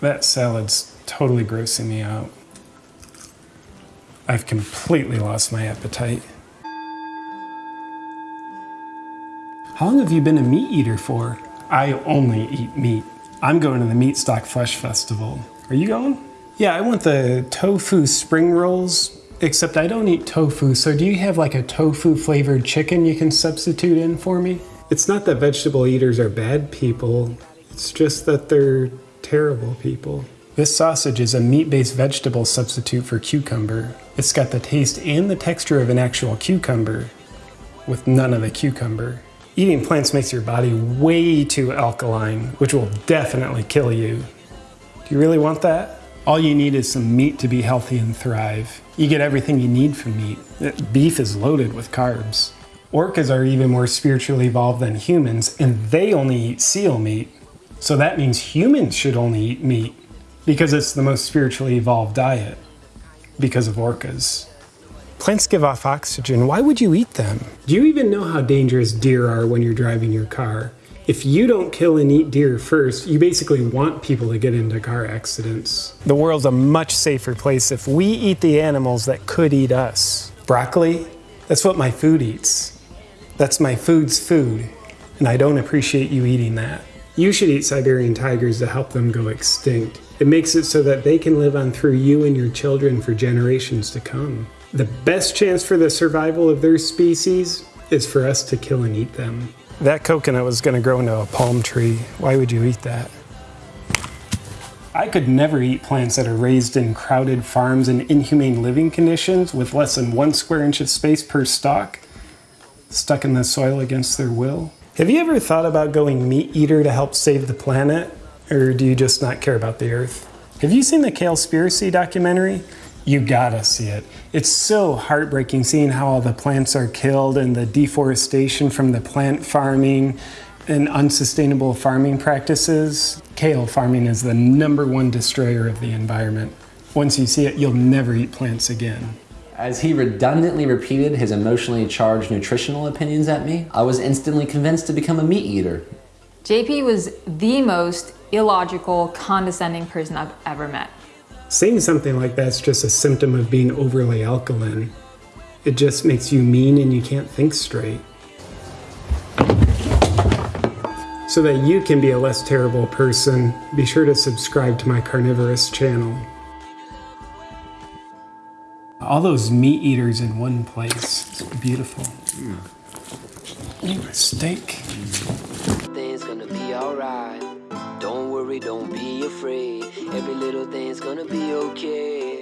That salad's totally grossing me out. I've completely lost my appetite. How long have you been a meat eater for? I only eat meat. I'm going to the Meat Stock Flesh Festival. Are you going? Yeah, I want the tofu spring rolls, except I don't eat tofu, so do you have like a tofu flavored chicken you can substitute in for me? It's not that vegetable eaters are bad people, it's just that they're terrible people. This sausage is a meat-based vegetable substitute for cucumber. It's got the taste and the texture of an actual cucumber, with none of the cucumber. Eating plants makes your body way too alkaline, which will definitely kill you. Do you really want that? All you need is some meat to be healthy and thrive. You get everything you need from meat. Beef is loaded with carbs. Orcas are even more spiritually evolved than humans, and they only eat seal meat. So that means humans should only eat meat because it's the most spiritually evolved diet because of orcas. Plants give off oxygen. Why would you eat them? Do you even know how dangerous deer are when you're driving your car? If you don't kill and eat deer first, you basically want people to get into car accidents. The world's a much safer place if we eat the animals that could eat us. Broccoli? That's what my food eats. That's my food's food, and I don't appreciate you eating that. You should eat Siberian tigers to help them go extinct. It makes it so that they can live on through you and your children for generations to come. The best chance for the survival of their species is for us to kill and eat them. That coconut was going to grow into a palm tree. Why would you eat that? I could never eat plants that are raised in crowded farms and inhumane living conditions with less than one square inch of space per stalk, stuck in the soil against their will. Have you ever thought about going meat eater to help save the planet? Or do you just not care about the earth? Have you seen the Kalespiracy documentary? You gotta see it. It's so heartbreaking seeing how all the plants are killed and the deforestation from the plant farming and unsustainable farming practices. Kale farming is the number one destroyer of the environment. Once you see it, you'll never eat plants again. As he redundantly repeated his emotionally charged nutritional opinions at me, I was instantly convinced to become a meat eater. JP was the most illogical, condescending person I've ever met. Saying something like that's just a symptom of being overly alkaline. It just makes you mean and you can't think straight. So that you can be a less terrible person, be sure to subscribe to my carnivorous channel. All those meat eaters in one place. It's beautiful. Mm. Ooh, steak. Things gonna be alright. Don't worry, don't be afraid. Every little thing's gonna be okay.